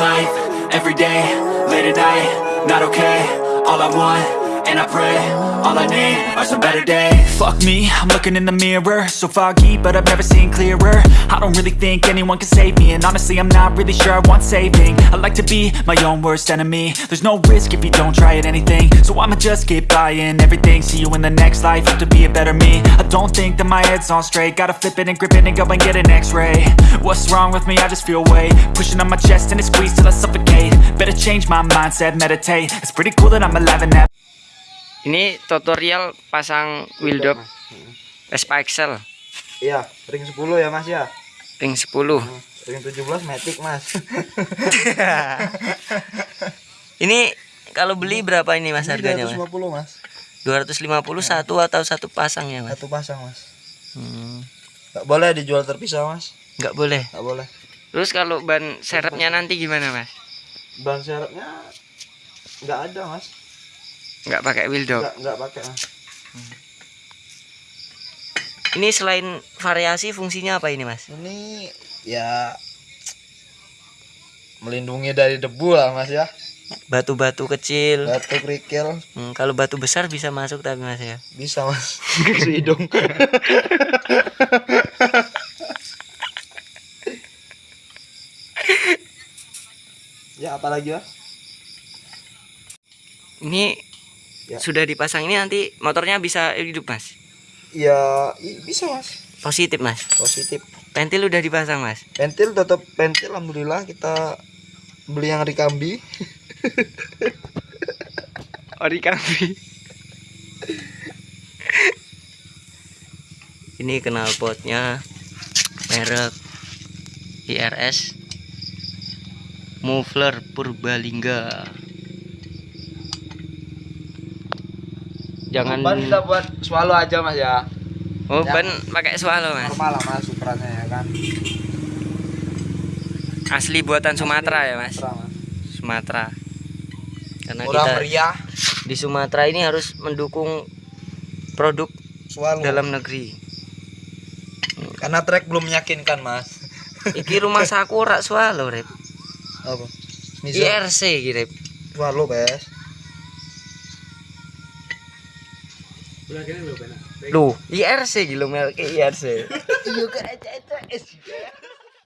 life, every day, late at night, not okay All I want, and I pray, all I need are some better days. Fuck me, I'm looking in the mirror. So foggy, but I've never seen clearer. I don't really think anyone can save me. And honestly, I'm not really sure I want saving. I like to be my own worst enemy. There's no risk if you don't try at anything. So I'ma just keep buying everything. See you in the next life, have to be a better me. I don't think that my head's on straight. Gotta flip it and grip it and go and get an x-ray. What's wrong with me? I just feel weight. Pushing on my chest and it squeezes till I suffocate. Better change my mindset, meditate. It's pretty cool that I'm alive and have Ini tutorial pasang wheel dop Vespa Excel Iya, ring 10 ya Mas ya. ring 10. Ring 17 Matic Mas. Ini kalau beli berapa ini Mas harganya Mas? 250 Mas. 250 satu atau satu pasang ya Mas? Satu pasang Mas. Hmm, Gak boleh dijual terpisah Mas. nggak boleh. Gak boleh. Terus kalau ban serepnya nanti gimana Mas? Ban serepnya nggak ada Mas. Nggak pakai wheel dop. Nggak nggak pakai Mas. Ini selain variasi fungsinya apa ini Mas? Ini ya melindungi dari debu lah Mas ya. Batu-batu kecil. Batu kerikil Hmm, kalau batu besar bisa masuk tapi Mas ya. bisa Mas. Ke hidung. ya apalagi Mas? Ini Ya. sudah dipasang ini nanti motornya bisa hidup Mas. Ya bisa Mas. Positif Mas. Positif. Pentil udah dipasang Mas. pentil tetap pentil alhamdulillah kita beli yang Rikambi Origami. Ini knalpotnya merek IRS Muffler Purbalingga. Jangan ban kita buat swallow aja mas ya Oh, Ya. ban pakai swallow, Mas. normal lah mas ukurannya ya kan Asli buatan Sumatera ya, Mas. Sumatera. Karena murah kita meriah di Sumatera ini harus mendukung produk swallow dalam negeri. karena trek belum meyakinkan mas Iki rumah sakura swallow, Rep. apa Iya. IRC iki, Rep. swallow bes Loh, IRC gitu merek IRC. iya kan aja aja